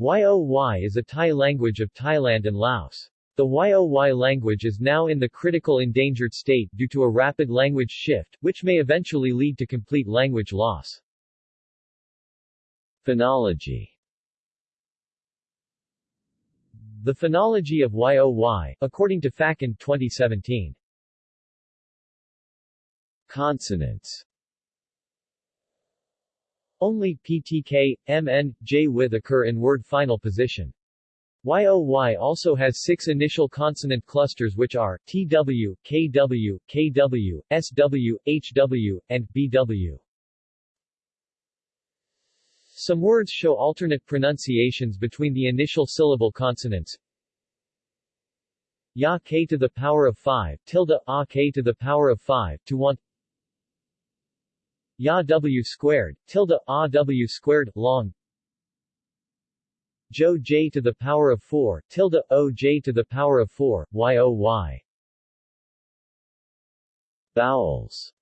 Yoy is a Tai language of Thailand and Laos. The Yoy language is now in the critical endangered state due to a rapid language shift, which may eventually lead to complete language loss. Phonology The phonology of Yoy, according to FACN 2017. Consonants only PTK, MN, J with occur in word final position. YOY also has six initial consonant clusters which are TW, KW, KW, SW, HW, and BW. Some words show alternate pronunciations between the initial syllable consonants. Ya k to the power of 5, tilde a k to the power of 5, to want Ya W squared, tilde, A W squared, long. Jo J to the power of 4, tilde, O J to the power of 4, Y O Y. Vowels